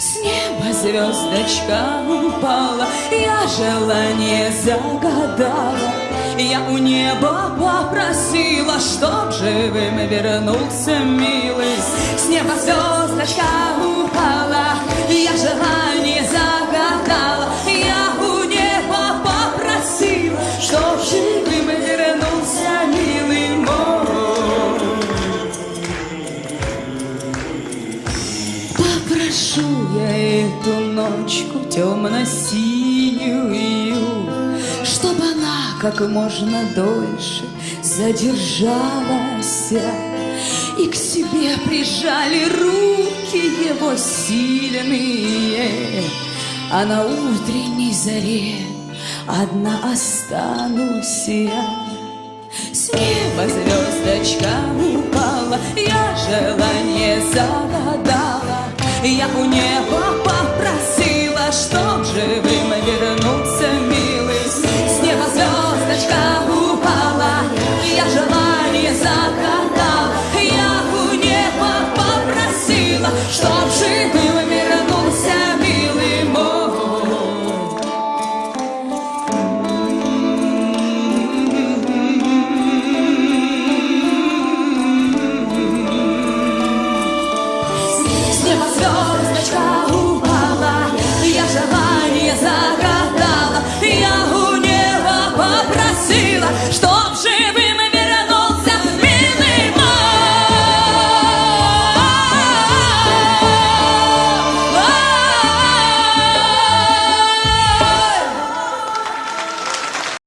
С неба звездочка упала, я желание загадала. Я у неба попросила, чтоб живым вернулся милый. С неба звездочка упала, я желание Попрошу я эту ночку темно-синюю, Чтобы она как можно дольше задержалась, И к себе прижали руки его сильные, А на утренней заре одна останусь я. С неба звездочка упала, я желание загадала у неба попросила, чтоб живым вернуться, милый. С неба звездочка упала, я желание загадала. Я у неба попросила, чтоб живым вернулся, милый мой. С неба звезд try.